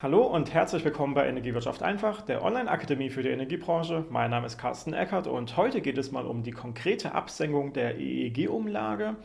Hallo und herzlich willkommen bei Energiewirtschaft einfach, der Online-Akademie für die Energiebranche. Mein Name ist Carsten Eckert und heute geht es mal um die konkrete Absenkung der EEG-Umlage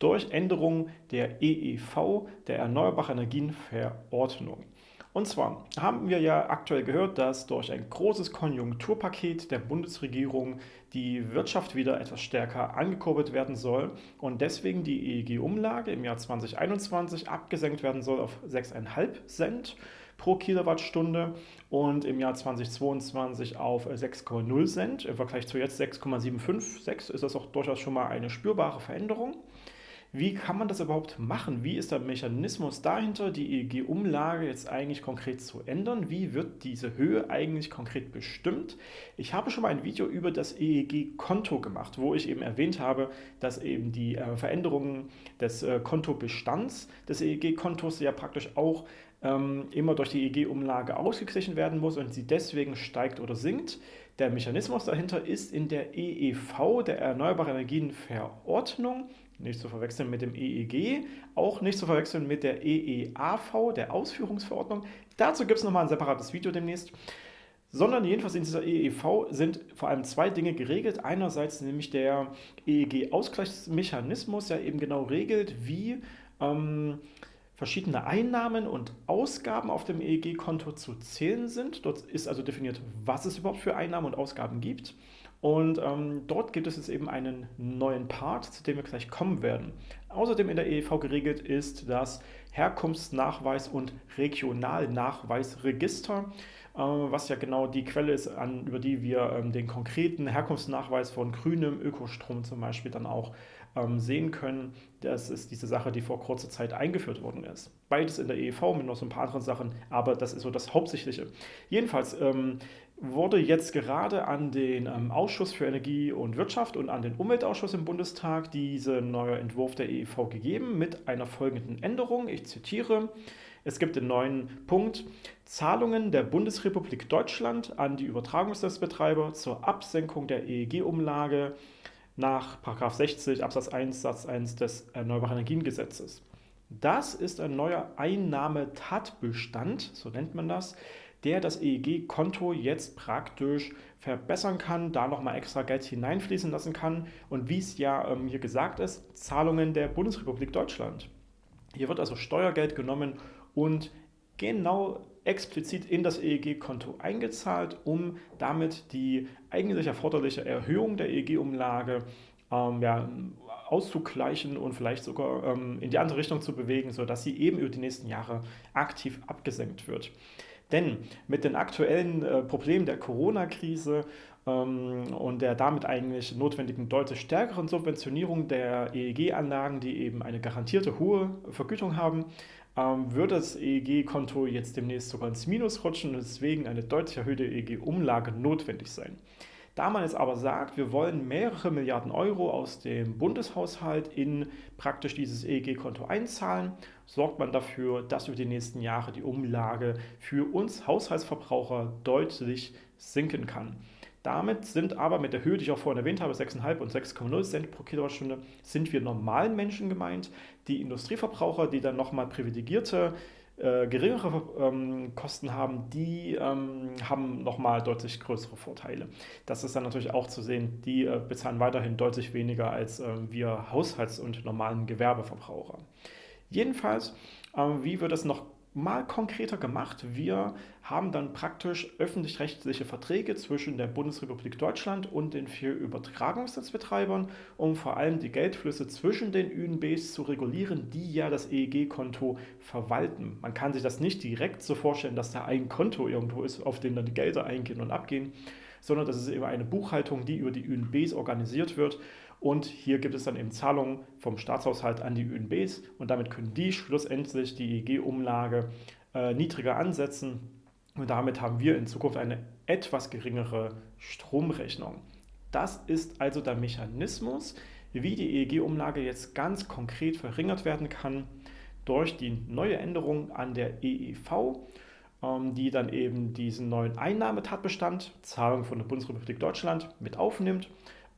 durch Änderung der EEV, der Erneuerbare Energien Verordnung. Und zwar haben wir ja aktuell gehört, dass durch ein großes Konjunkturpaket der Bundesregierung die Wirtschaft wieder etwas stärker angekurbelt werden soll und deswegen die EEG-Umlage im Jahr 2021 abgesenkt werden soll auf 6,5 Cent pro Kilowattstunde und im Jahr 2022 auf 6,0 Cent. Im Vergleich zu jetzt 6,756 ist das auch durchaus schon mal eine spürbare Veränderung. Wie kann man das überhaupt machen? Wie ist der Mechanismus dahinter, die EEG-Umlage jetzt eigentlich konkret zu ändern? Wie wird diese Höhe eigentlich konkret bestimmt? Ich habe schon mal ein Video über das EEG-Konto gemacht, wo ich eben erwähnt habe, dass eben die äh, Veränderungen des äh, Kontobestands des EEG-Kontos ja praktisch auch ähm, immer durch die EEG-Umlage ausgeglichen werden muss und sie deswegen steigt oder sinkt. Der Mechanismus dahinter ist in der EEV, der Erneuerbare Energien Verordnung, nicht zu verwechseln mit dem EEG, auch nicht zu verwechseln mit der EEAV, der Ausführungsverordnung. Dazu gibt es nochmal ein separates Video demnächst. Sondern jedenfalls in dieser EEV sind vor allem zwei Dinge geregelt. Einerseits nämlich der EEG-Ausgleichsmechanismus, der eben genau regelt, wie ähm, verschiedene Einnahmen und Ausgaben auf dem EEG-Konto zu zählen sind. Dort ist also definiert, was es überhaupt für Einnahmen und Ausgaben gibt. Und ähm, dort gibt es jetzt eben einen neuen Part, zu dem wir gleich kommen werden. Außerdem in der EEV geregelt ist das Herkunftsnachweis- und Regionalnachweisregister, was ja genau die Quelle ist, an, über die wir ähm, den konkreten Herkunftsnachweis von grünem Ökostrom zum Beispiel dann auch ähm, sehen können. Das ist diese Sache, die vor kurzer Zeit eingeführt worden ist. Beides in der EEV mit noch so ein paar anderen Sachen, aber das ist so das Hauptsächliche. Jedenfalls ähm, wurde jetzt gerade an den ähm, Ausschuss für Energie und Wirtschaft und an den Umweltausschuss im Bundestag dieser neue Entwurf der EEV gegeben mit einer folgenden Änderung. Ich zitiere. Es gibt den neuen Punkt Zahlungen der Bundesrepublik Deutschland an die Übertragungsnetzbetreiber zur Absenkung der EEG-Umlage nach 60 Absatz 1 Satz 1 des Erneuerbaren Energiengesetzes. Das ist ein neuer Einnahmetatbestand, so nennt man das, der das EEG-Konto jetzt praktisch verbessern kann, da nochmal extra Geld hineinfließen lassen kann und wie es ja ähm, hier gesagt ist, Zahlungen der Bundesrepublik Deutschland. Hier wird also Steuergeld genommen und genau explizit in das EEG-Konto eingezahlt, um damit die eigentlich erforderliche Erhöhung der EEG-Umlage ähm, ja, auszugleichen und vielleicht sogar ähm, in die andere Richtung zu bewegen, sodass sie eben über die nächsten Jahre aktiv abgesenkt wird. Denn mit den aktuellen äh, Problemen der Corona-Krise und der damit eigentlich notwendigen deutlich stärkeren Subventionierung der EEG-Anlagen, die eben eine garantierte hohe Vergütung haben, ähm, wird das EEG-Konto jetzt demnächst sogar ins Minus rutschen und deswegen eine deutlich erhöhte EEG-Umlage notwendig sein. Da man jetzt aber sagt, wir wollen mehrere Milliarden Euro aus dem Bundeshaushalt in praktisch dieses EEG-Konto einzahlen, sorgt man dafür, dass über die nächsten Jahre die Umlage für uns Haushaltsverbraucher deutlich sinken kann. Damit sind aber mit der Höhe, die ich auch vorhin erwähnt habe, 6,5 und 6,0 Cent pro Kilowattstunde, sind wir normalen Menschen gemeint. Die Industrieverbraucher, die dann nochmal privilegierte äh, geringere ähm, Kosten haben, die ähm, haben nochmal deutlich größere Vorteile. Das ist dann natürlich auch zu sehen, die äh, bezahlen weiterhin deutlich weniger als äh, wir Haushalts- und normalen Gewerbeverbraucher. Jedenfalls, ähm, wie wird es noch mal konkreter gemacht. Wir haben dann praktisch öffentlich-rechtliche Verträge zwischen der Bundesrepublik Deutschland und den vier Übertragungsnetzbetreibern, um vor allem die Geldflüsse zwischen den ÜNBs zu regulieren, die ja das EEG-Konto verwalten. Man kann sich das nicht direkt so vorstellen, dass da ein Konto irgendwo ist, auf dem dann die Gelder eingehen und abgehen, sondern das ist eben eine Buchhaltung, die über die ÜNBs organisiert wird. Und hier gibt es dann eben Zahlungen vom Staatshaushalt an die ÖNBs und damit können die schlussendlich die EEG-Umlage äh, niedriger ansetzen. Und damit haben wir in Zukunft eine etwas geringere Stromrechnung. Das ist also der Mechanismus, wie die EEG-Umlage jetzt ganz konkret verringert werden kann durch die neue Änderung an der EEV, die dann eben diesen neuen Einnahmetatbestand, Zahlung von der Bundesrepublik Deutschland, mit aufnimmt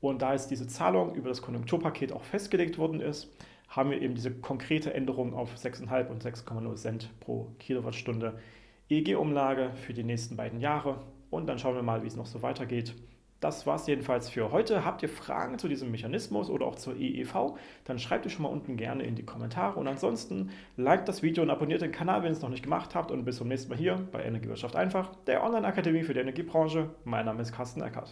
und da jetzt diese Zahlung über das Konjunkturpaket auch festgelegt worden ist, haben wir eben diese konkrete Änderung auf 6,5 und 6,0 Cent pro Kilowattstunde EEG-Umlage für die nächsten beiden Jahre und dann schauen wir mal, wie es noch so weitergeht. Das war es jedenfalls für heute. Habt ihr Fragen zu diesem Mechanismus oder auch zur EEV, dann schreibt ihr schon mal unten gerne in die Kommentare. Und ansonsten liked das Video und abonniert den Kanal, wenn ihr es noch nicht gemacht habt. Und bis zum nächsten Mal hier bei Energiewirtschaft einfach, der Online-Akademie für die Energiebranche. Mein Name ist Carsten Eckert.